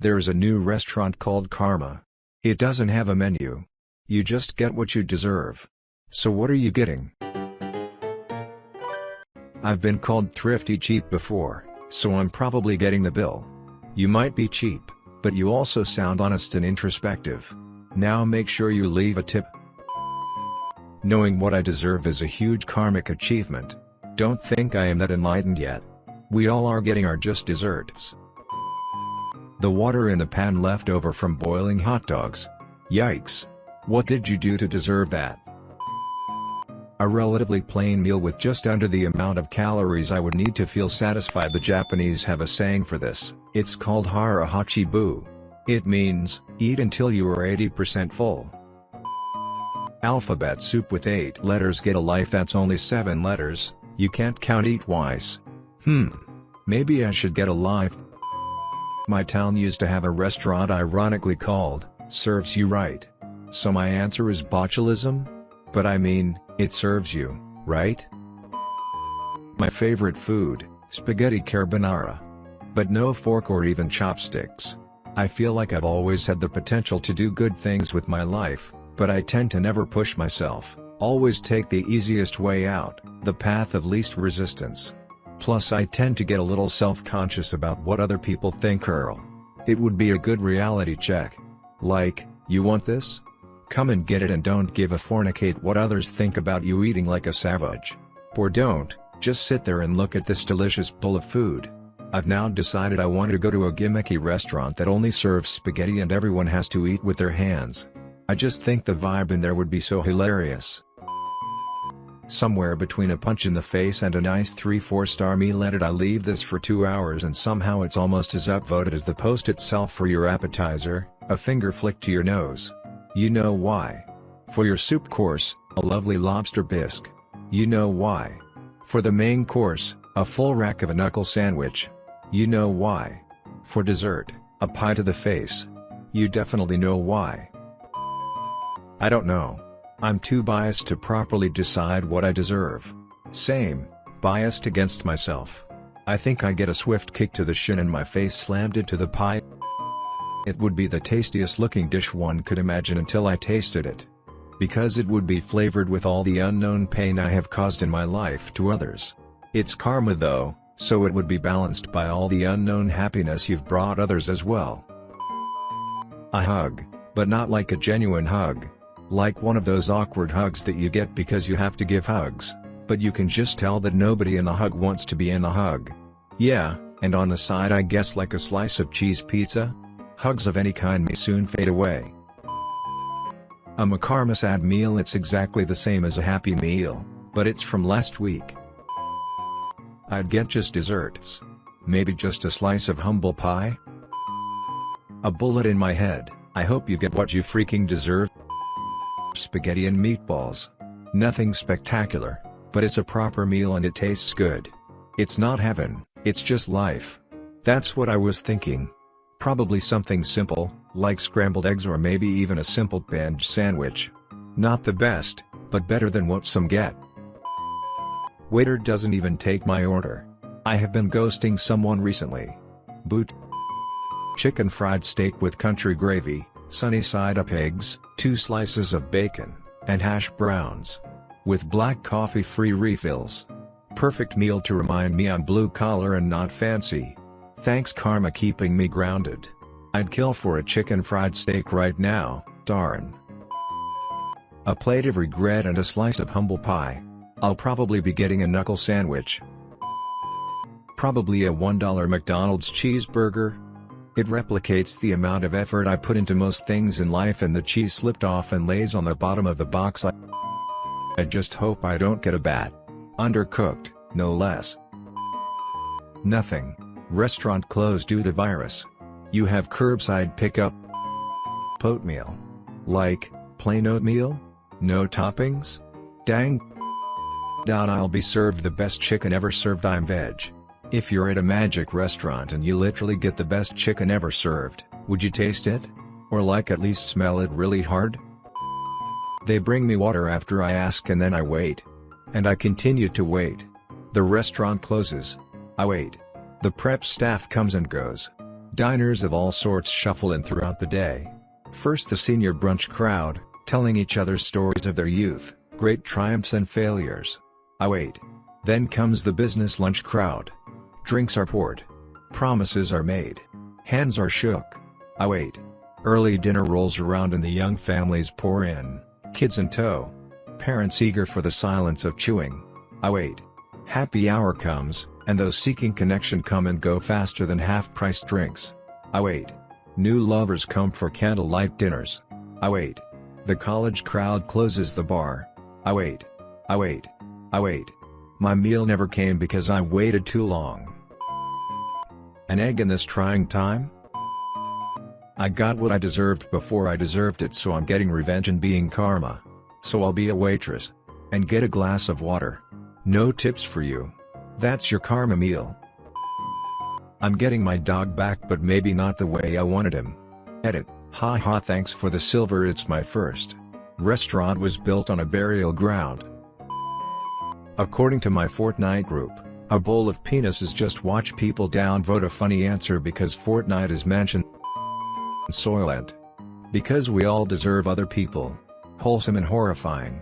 There's a new restaurant called Karma. It doesn't have a menu. You just get what you deserve. So what are you getting? I've been called thrifty cheap before, so I'm probably getting the bill. You might be cheap, but you also sound honest and introspective. Now make sure you leave a tip. Knowing what I deserve is a huge karmic achievement. Don't think I am that enlightened yet. We all are getting our just desserts. The water in the pan left over from boiling hot dogs. Yikes. What did you do to deserve that? A relatively plain meal with just under the amount of calories I would need to feel satisfied the Japanese have a saying for this, it's called hara hachi bu. It means, eat until you are 80% full. Alphabet soup with 8 letters get a life that's only 7 letters, you can't count eat twice. Hmm. Maybe I should get a life. My town used to have a restaurant ironically called, Serves You Right. So my answer is botulism? But I mean, it serves you, right? My favorite food, spaghetti carbonara. But no fork or even chopsticks. I feel like I've always had the potential to do good things with my life, but I tend to never push myself, always take the easiest way out, the path of least resistance. Plus I tend to get a little self-conscious about what other people think Earl. It would be a good reality check. Like, you want this? Come and get it and don't give a fornicate what others think about you eating like a savage. Or don't, just sit there and look at this delicious bowl of food. I've now decided I want to go to a gimmicky restaurant that only serves spaghetti and everyone has to eat with their hands. I just think the vibe in there would be so hilarious. Somewhere between a punch in the face and a nice 3-4 star meal it I leave this for 2 hours and somehow it's almost as upvoted as the post itself for your appetizer, a finger flick to your nose. You know why. For your soup course, a lovely lobster bisque. You know why. For the main course, a full rack of a knuckle sandwich. You know why. For dessert, a pie to the face. You definitely know why. I don't know. I'm too biased to properly decide what I deserve. Same, biased against myself. I think I get a swift kick to the shin and my face slammed into the pie. It would be the tastiest looking dish one could imagine until I tasted it. Because it would be flavored with all the unknown pain I have caused in my life to others. It's karma though, so it would be balanced by all the unknown happiness you've brought others as well. A hug, but not like a genuine hug. Like one of those awkward hugs that you get because you have to give hugs, but you can just tell that nobody in the hug wants to be in the hug. Yeah, and on the side I guess like a slice of cheese pizza? Hugs of any kind may soon fade away. A McCarmasad meal it's exactly the same as a Happy Meal, but it's from last week. I'd get just desserts. Maybe just a slice of humble pie? A bullet in my head, I hope you get what you freaking deserve spaghetti and meatballs. Nothing spectacular, but it's a proper meal and it tastes good. It's not heaven, it's just life. That's what I was thinking. Probably something simple, like scrambled eggs or maybe even a simple bench sandwich. Not the best, but better than what some get. Waiter doesn't even take my order. I have been ghosting someone recently. Boot. Chicken fried steak with country gravy, sunny side up eggs, 2 slices of bacon, and hash browns. With black coffee free refills. Perfect meal to remind me I'm blue collar and not fancy. Thanks karma keeping me grounded. I'd kill for a chicken fried steak right now, darn. A plate of regret and a slice of humble pie. I'll probably be getting a knuckle sandwich. Probably a $1 McDonald's cheeseburger, it replicates the amount of effort I put into most things in life and the cheese slipped off and lays on the bottom of the box I, I just hope I don't get a bat. Undercooked, no less. Nothing. Restaurant closed due to virus. You have curbside pickup. Oatmeal. Like, plain oatmeal? No toppings? Dang. I'll be served the best chicken ever served I'm veg. If you're at a magic restaurant and you literally get the best chicken ever served, would you taste it? Or like at least smell it really hard? They bring me water after I ask and then I wait. And I continue to wait. The restaurant closes. I wait. The prep staff comes and goes. Diners of all sorts shuffle in throughout the day. First the senior brunch crowd, telling each other stories of their youth, great triumphs and failures. I wait. Then comes the business lunch crowd. Drinks are poured. Promises are made. Hands are shook. I wait. Early dinner rolls around and the young families pour in, kids in tow. Parents eager for the silence of chewing. I wait. Happy hour comes, and those seeking connection come and go faster than half-priced drinks. I wait. New lovers come for candlelight dinners. I wait. The college crowd closes the bar. I wait. I wait. I wait. My meal never came because I waited too long. An egg in this trying time? I got what I deserved before I deserved it so I'm getting revenge and being karma. So I'll be a waitress. And get a glass of water. No tips for you. That's your karma meal. I'm getting my dog back but maybe not the way I wanted him. Edit. Haha thanks for the silver it's my first. Restaurant was built on a burial ground. According to my Fortnite group, a bowl of penises just watch people downvote a funny answer because Fortnite is mentioned. Soylent. Because we all deserve other people. Wholesome and horrifying.